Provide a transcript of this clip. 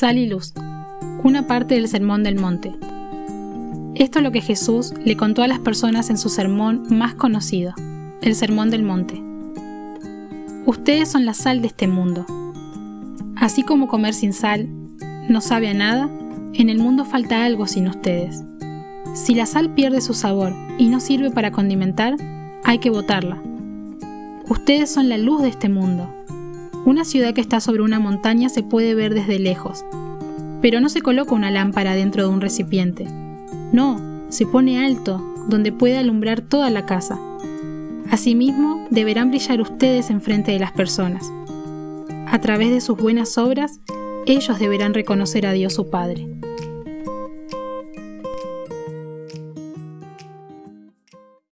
Sal y luz. Una parte del Sermón del Monte. Esto es lo que Jesús le contó a las personas en su sermón más conocido, el Sermón del Monte. Ustedes son la sal de este mundo. Así como comer sin sal no sabe a nada, en el mundo falta algo sin ustedes. Si la sal pierde su sabor y no sirve para condimentar, hay que botarla. Ustedes son la luz de este mundo. Una ciudad que está sobre una montaña se puede ver desde lejos, pero no se coloca una lámpara dentro de un recipiente. No, se pone alto, donde puede alumbrar toda la casa. Asimismo, deberán brillar ustedes en frente de las personas. A través de sus buenas obras, ellos deberán reconocer a Dios su Padre.